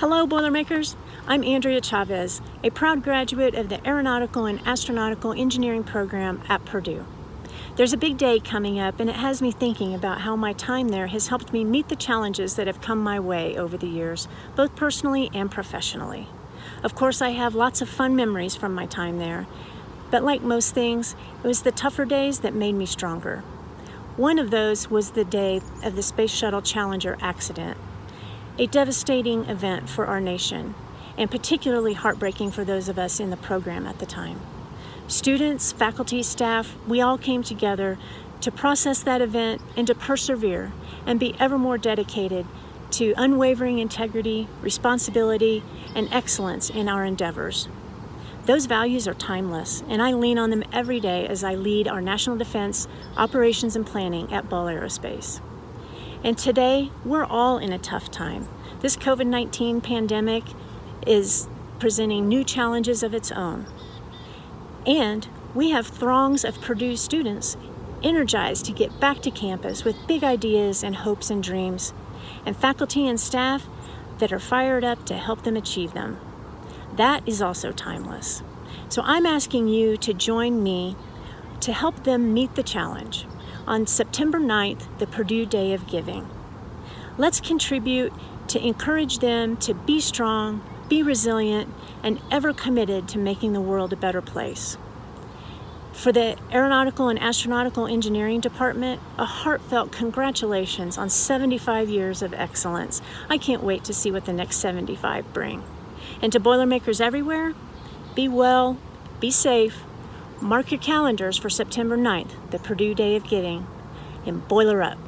Hello Boilermakers, I'm Andrea Chavez, a proud graduate of the Aeronautical and Astronautical Engineering program at Purdue. There's a big day coming up and it has me thinking about how my time there has helped me meet the challenges that have come my way over the years, both personally and professionally. Of course I have lots of fun memories from my time there, but like most things, it was the tougher days that made me stronger. One of those was the day of the Space Shuttle Challenger accident, a devastating event for our nation, and particularly heartbreaking for those of us in the program at the time. Students, faculty, staff, we all came together to process that event and to persevere and be ever more dedicated to unwavering integrity, responsibility, and excellence in our endeavors. Those values are timeless, and I lean on them every day as I lead our national defense operations and planning at Ball Aerospace. And today, we're all in a tough time. This COVID-19 pandemic is presenting new challenges of its own. And we have throngs of Purdue students energized to get back to campus with big ideas and hopes and dreams, and faculty and staff that are fired up to help them achieve them that is also timeless. So I'm asking you to join me to help them meet the challenge on September 9th, the Purdue Day of Giving. Let's contribute to encourage them to be strong, be resilient, and ever committed to making the world a better place. For the Aeronautical and Astronautical Engineering Department, a heartfelt congratulations on 75 years of excellence. I can't wait to see what the next 75 bring. And to Boilermakers everywhere, be well, be safe, mark your calendars for September 9th, the Purdue Day of Giving, and boiler up.